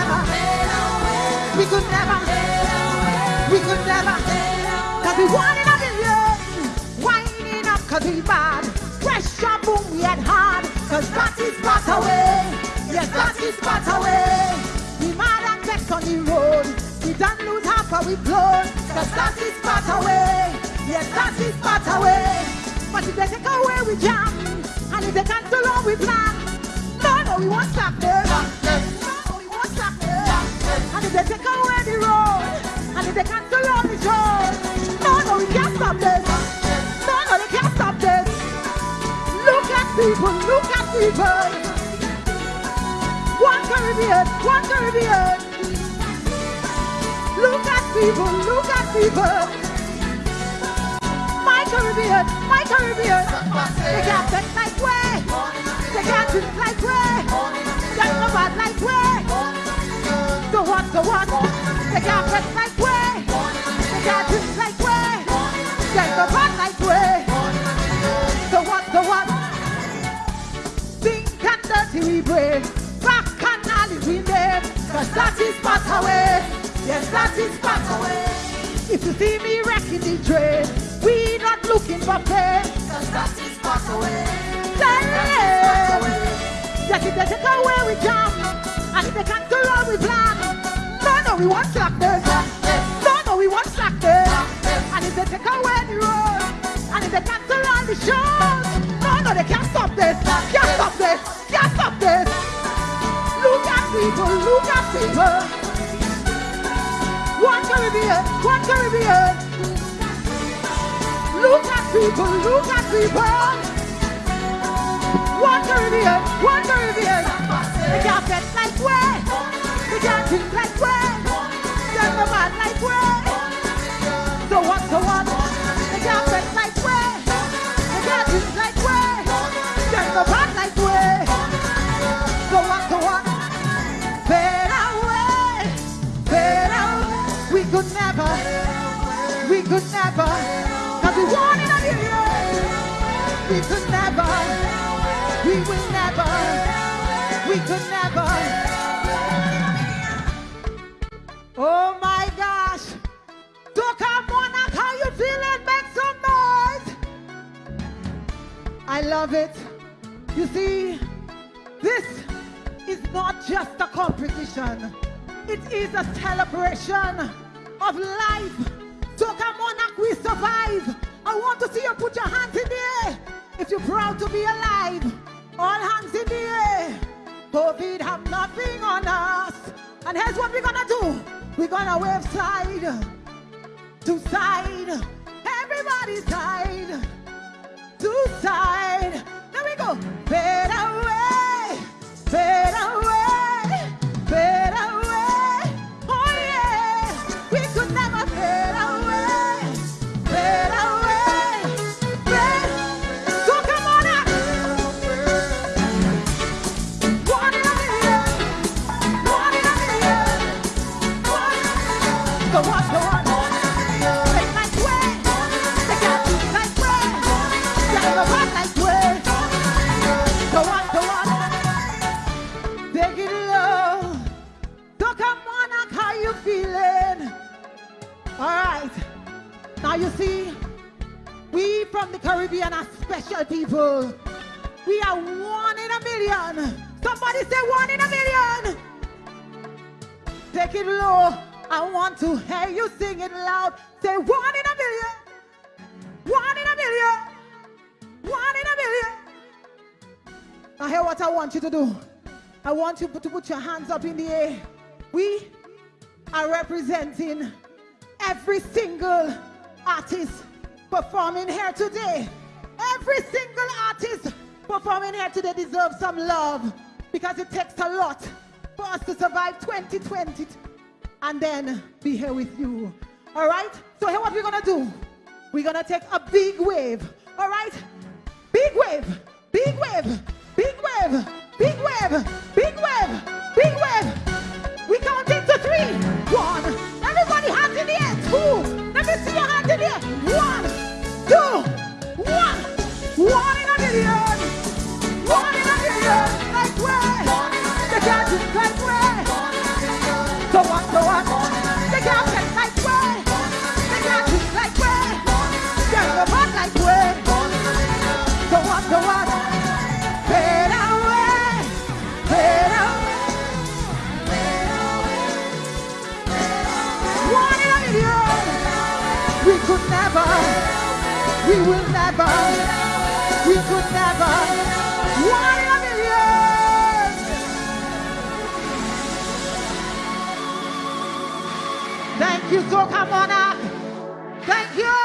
Never, we could never, we could never, cause we wanted a million, winding up cause we bad, pressure boom we had hard, cause that is part away, yes that is part away, we mad and text on the road, we don't lose half of we blood, cause that is part away, yes that is part away, but if they take away we jam, and if they cancel all we plan, no no we won't stop there, they all the shows, no no we can't stop this, no no they can't stop this, look at people, look at people, one Caribbean, one Caribbean, look at people, look at people. My Caribbean, my Caribbean. They can't think like way. They can't like way. They no bad way. So what, so what? They can't think like we brave. Back and all we name. Cause that is part away. Yes, that is part away. If you see me wrecking the train, we not looking for pain. Cause that is part away. Yes, if they take away we jump, and if they cancel all we plan, no, no, we want slackness. No, no, we want slackness. And if they take away the road, and if they cancel all the shows, Look at people. One Caribbean, one Caribbean. Look at people, look at people. One Caribbean, one Caribbean. They can't bet like way. They can't think like way. They're no bad like way. Could never, we could never, cause we wanted a million. We could never, we will never, we could never. Oh my gosh. Soca Monarch, how you feeling? Make some noise. I love it. You see, this is not just a competition. It is a celebration of life. Soca Monarch, we survive. I want to see you put your hands in the air. If you're proud to be alive, all hands in the air. COVID have nothing on us. And here's what we're gonna do. We're gonna wave side to side. Everybody side to side. There we go. Better way, better you feeling? All right. Now you see, we from the Caribbean are special people. We are one in a million. Somebody say one in a million. Take it low. I want to hear you sing it loud. Say one in a million. One in a million. One in a million. Now hear what I want you to do. I want you to put your hands up in the air. We are representing every single artist performing here today. Every single artist performing here today deserves some love because it takes a lot for us to survive 2020 and then be here with you. All right? So here what we're gonna do. We're gonna take a big wave. All right? Big wave, big wave, big wave, big wave, big wave, we will never, we could never. One in a million. Thank you, Soca Monarch. Thank you.